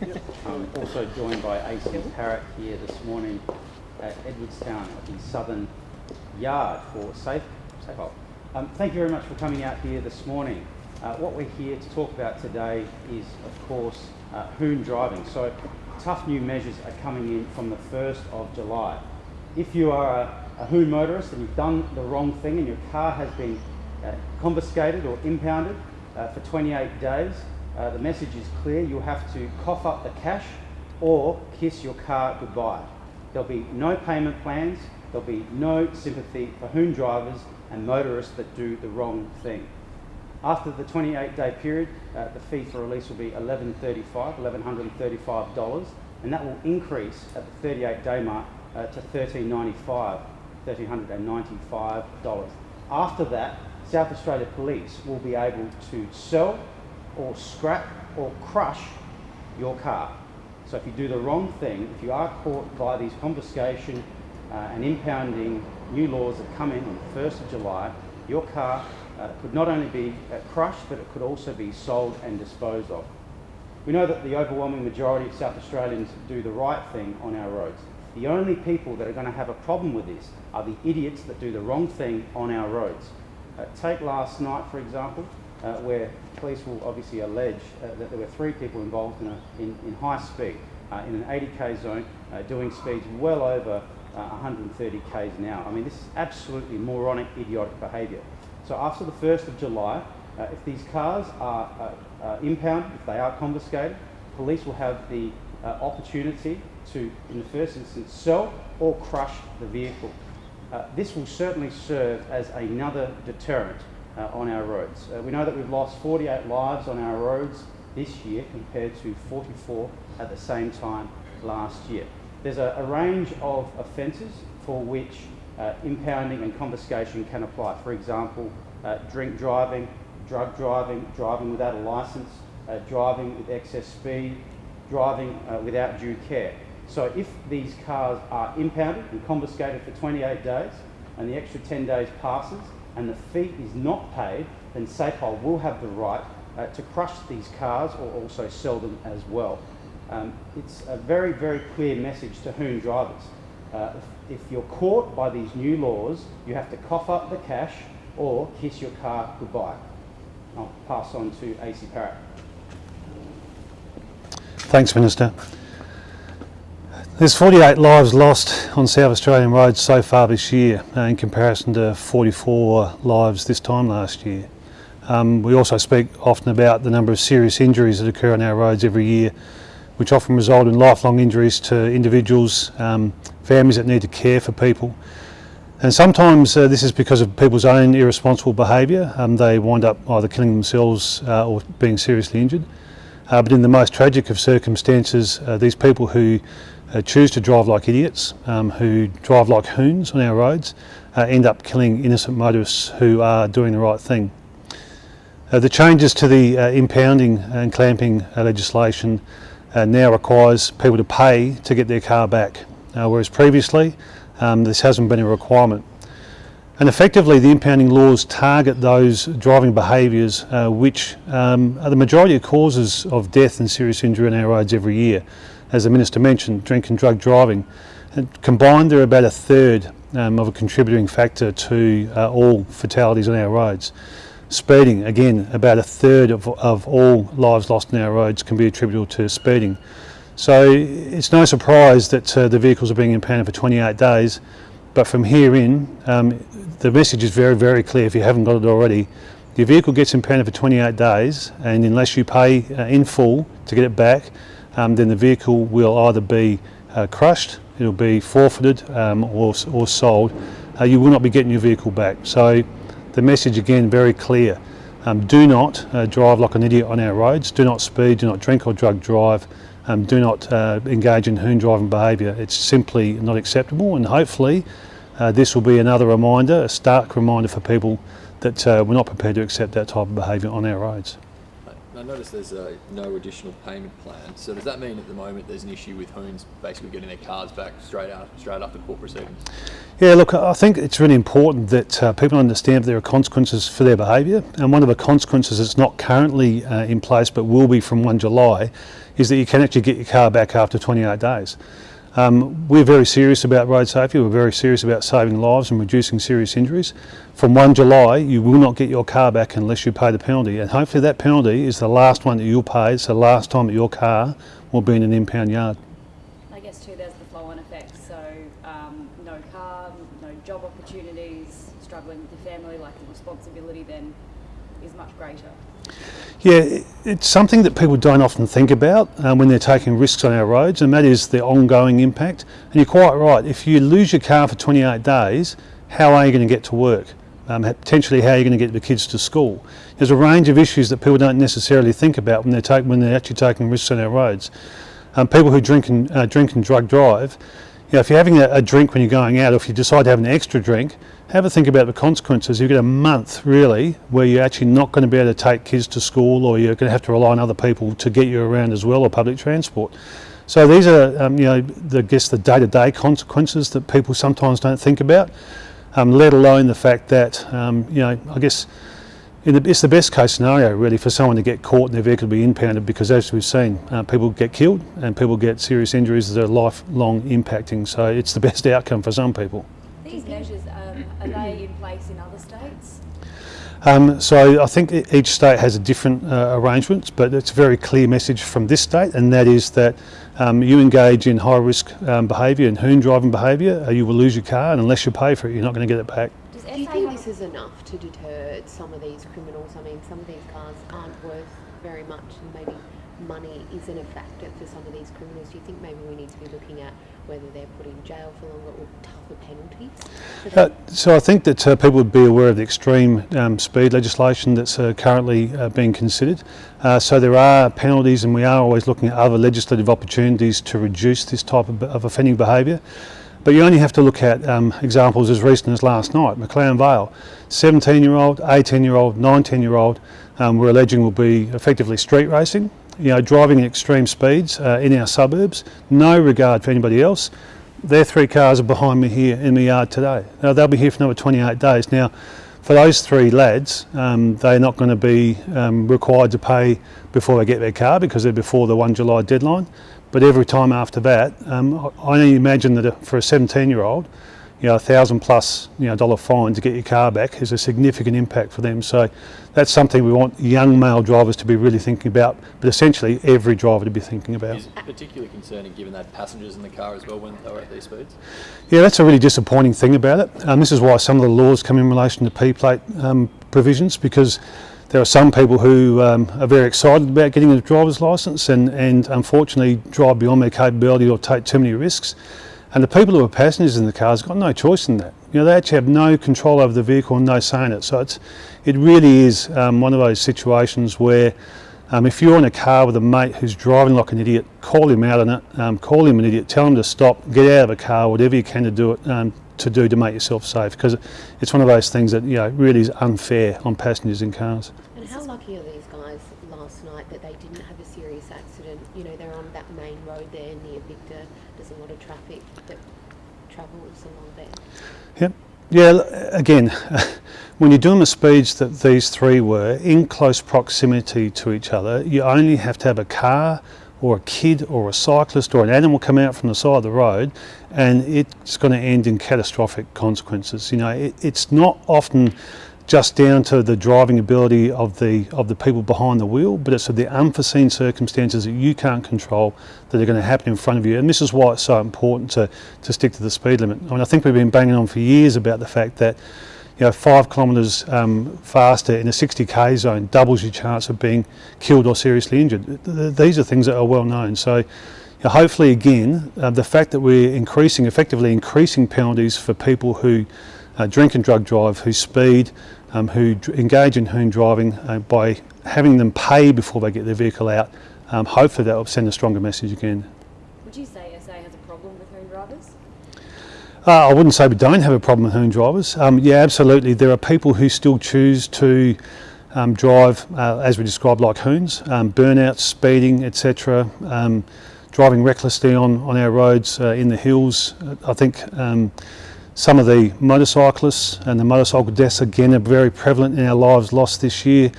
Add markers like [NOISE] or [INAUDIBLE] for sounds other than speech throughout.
I'm also joined by AC Parrott here this morning at Edwardstown at the Southern Yard for Safe Safe. Um, thank you very much for coming out here this morning. Uh, what we're here to talk about today is, of course, uh, hoon driving. So, tough new measures are coming in from the 1st of July. If you are a, a hoon motorist and you've done the wrong thing and your car has been uh, confiscated or impounded uh, for 28 days, uh, the message is clear. You'll have to cough up the cash or kiss your car goodbye. There'll be no payment plans. There'll be no sympathy for hoon drivers and motorists that do the wrong thing. After the 28 day period, uh, the fee for release will be $11.35, $1,135, and that will increase at the 38 day mark uh, to $13.95, $1,395. After that, South Australia Police will be able to sell or scrap or crush your car. So if you do the wrong thing, if you are caught by these confiscation uh, and impounding new laws that come in on the 1st of July, your car uh, could not only be uh, crushed, but it could also be sold and disposed of. We know that the overwhelming majority of South Australians do the right thing on our roads. The only people that are going to have a problem with this are the idiots that do the wrong thing on our roads. Uh, take last night, for example, uh, where police will obviously allege uh, that there were three people involved in, a, in, in high speed uh, in an 80k zone, uh, doing speeds well over 130 k's an hour. I mean, this is absolutely moronic, idiotic behaviour. So after the 1st of July, uh, if these cars are uh, uh, impounded, if they are confiscated, police will have the uh, opportunity to, in the first instance, sell or crush the vehicle. Uh, this will certainly serve as another deterrent uh, on our roads. we know that we've lost 48 lives on our roads this year compared to 44 at the same time last year. There's a, a range of offences for which uh, impounding and confiscation can apply. For example, uh, drink driving, drug driving, driving without a licence, uh, driving with excess speed, driving uh, without due care. So if these cars are impounded and confiscated for 28 days and the extra 10 days passes and the fee is not paid, then Safehold will have the right uh, to crush these cars or also sell them as well. Um, it's a very, very clear message to hoon drivers. Uh, if, if, you're caught by these new laws, you have to cough up the cash or kiss your car goodbye. I'll pass on to AC Parrott. Thanks, Minister. There's 48 lives lost on South Australian roads so far this year uh, in comparison to 44 lives this time last year. Um, we also speak often about the number of serious injuries that occur on our roads every year which often result in lifelong injuries to individuals, um, families that need to care for people. And sometimes uh, this is because of people's own irresponsible behaviour. Um, they wind up either killing themselves uh, or being seriously injured. Uh, but in the most tragic of circumstances, uh, these people who uh, choose to drive like idiots, um, who drive like hoons on our roads, uh, end up killing innocent motorists who are doing the right thing. the changes to the impounding and clamping legislation uh, now requires people to pay to get their car back, uh, whereas previously um, this hasn't been a requirement. And effectively the impounding laws target those driving behaviours uh, which um, are the majority of causes of death and serious injury on our roads every year. As the Minister mentioned, drink and drug driving. And combined they're about a third um, of a contributing factor to uh, all fatalities on our roads. Speeding, again, about a third of, of all lives lost on our roads can be attributable to speeding. So it's no surprise that uh, the vehicles are being impounded for 28 days, but from here in, um, the message is very, very clear if you haven't got it already. Your vehicle gets impounded for 28 days, and unless you pay uh, in full to get it back, um, then the vehicle will either be uh, crushed, it'll be forfeited um, or, or sold. Uh, you will not be getting your vehicle back. So the message again very clear. Um, do not uh, drive like an idiot on our roads. Do not speed, do not drink or drug drive. Um, do not uh, engage in hoon driving behaviour. It's simply not acceptable and hopefully uh, this will be another reminder, a stark reminder for people that uh, we're not prepared to accept that type of behaviour on our roads. I noticed there's uh, no additional payment plan. So does that mean at the moment there's an issue with Hoons basically getting their cars back straight out, straight after court proceedings? Yeah, look, I think it's really important that uh, people understand there are consequences for their behaviour, and one of the consequences that's not currently uh, in place but will be from 1 July is that you can actually get your car back after 28 days. Um, we're very serious about road safety, we're very serious about saving lives and reducing serious injuries. From 1 July, you will not get your car back unless you pay the penalty, and hopefully that penalty is the last one that you'll pay, it's the last time that your car will be in an impound yard. I guess too, there's the flow-on effect. So um, no car, no job opportunities, struggling with your family, like the responsibility then is much greater. Yeah, it's something that people don't often think about um, when they're taking risks on our roads, and that is the ongoing impact. And you're quite right. If you lose your car for 28 days, how are you going to get to work? Um, potentially, how are you going to get the kids to school? There's a range of issues that people don't necessarily think about when they're take, when they're actually taking risks on our roads. Um, people who drink and uh, drink and drug drive, you know, if you're having a, a drink when you're going out, or if you decide to have an extra drink, have a think about the consequences. You get a month really where you're actually not going to be able to take kids to school, or you're going to have to rely on other people to get you around as well, or public transport. So these are, um, you know, the, I guess the day-to-day consequences that people sometimes don't think about. Um, let alone the fact that, um, you know, I guess it's the best case scenario really for someone to get caught and their vehicle to be impounded because as we've seen, uh, people get killed and people get serious injuries that are lifelong impacting. So it's the best outcome for some people. These measures, um, are they in place in other states? Um, so I think each state has a different uh, arrangements, but it's a very clear message from this state, and that is that um, you engage in high risk um, behaviour and hoon driving behaviour, uh, you will lose your car, and unless you pay for it, you're not going to get it back. Does Is enough to deter some of these criminals? I mean, some of these cars aren't worth very much, and maybe money isn't a factor for some of these criminals. Do you think maybe we need to be looking at whether they're put in jail for longer or tougher penalties? Uh, so I think that uh, people would be aware of the extreme um, speed legislation that's uh, currently uh, being considered. Uh, so there are penalties, and we are always looking at other legislative opportunities to reduce this type of, of offending behaviour. But you only have to look at um, examples as recent as last night. McLaren Vale, 17 year old, 18 year old, 19 year old, um, we're alleging will be effectively street racing, you know, driving at extreme speeds uh, in our suburbs, no regard for anybody else. Their three cars are behind me here in the yard today. Now, they'll be here for another 28 days. Now, for those three lads, um, they're not going to be um, required to pay before they get their car because they're before the 1 July deadline. But every time after that, um, I imagine that for a 17 year old, you know, a thousand plus you know, dollar fine to get your car back is a significant impact for them. So that's something we want young male drivers to be really thinking about, but essentially every driver to be thinking about. Is it particularly concerning given that passengers in the car as well when they were at these speeds? Yeah, that's a really disappointing thing about it. Um, this is why some of the laws come in relation to P-plate um, provisions because there are some people who um, are very excited about getting a driver's licence and, and unfortunately drive beyond their capability or take too many risks. And the people who are passengers in the cars got no choice in that. You know, they actually have no control over the vehicle and no say in it. So it's, it really is um, one of those situations where um, if you're in a car with a mate who's driving like an idiot, call him out on it, um, call him an idiot, tell him to stop, get out of the car, whatever you can to do it, um, to do to make yourself safe, because it's one of those things that you know really is unfair on passengers in cars. And how lucky are these night that they didn't have a serious accident? You know, they're on that main road there near Victor. There's a lot of traffic that travels along there. Yep. Yeah, again, [LAUGHS] when you're doing the speeds that these three were in close proximity to each other, you only have to have a car or a kid or a cyclist or an animal come out from the side of the road and it's going to end in catastrophic consequences. You know, it, it's not often just down to the driving ability of the of the people behind the wheel, but it's the unforeseen circumstances that you can't control that are going to happen in front of you. And this is why it's so important to, to stick to the speed limit. I mean, I think we've been banging on for years about the fact that you know, five kilometres um, faster in a 60k zone doubles your chance of being killed or seriously injured. Th- th- These are things that are well known. So, you know, hopefully, again, uh, the fact that we're increasing, effectively increasing penalties for people who uh, drink and drug drive, who speed, um, who engage in hoon driving, uh, by having them pay before they get their vehicle out, um, hopefully that will send a stronger message again. Would you say SA has a problem with hoon drivers? Uh, I wouldn't say we don't have a problem with hoon drivers. Um, yeah, absolutely. There are people who still choose to um, drive, uh, as we described, like hoons, um, burnouts, speeding, etc. Um, driving recklessly on, on our roads uh, in the hills. I think um, some of the motorcyclists and the motorcycle deaths again are very prevalent in our lives lost this year.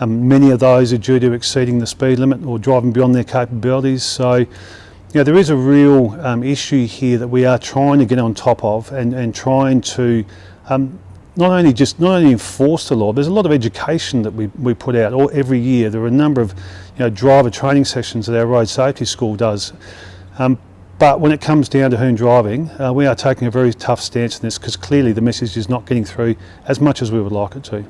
Um, many of those are due to exceeding the speed limit or driving beyond their capabilities. So, you know, there is a real um, issue here that we are trying to get on top of and, and trying to um, not only just not only enforce the law, there's a lot of education that we, we put out all, every year. There are a number of you know, driver training sessions that our road safety school does. Um, but when it comes down to hoon driving, uh, we are taking a very tough stance on this because clearly the message is not getting through as much as we would like it to.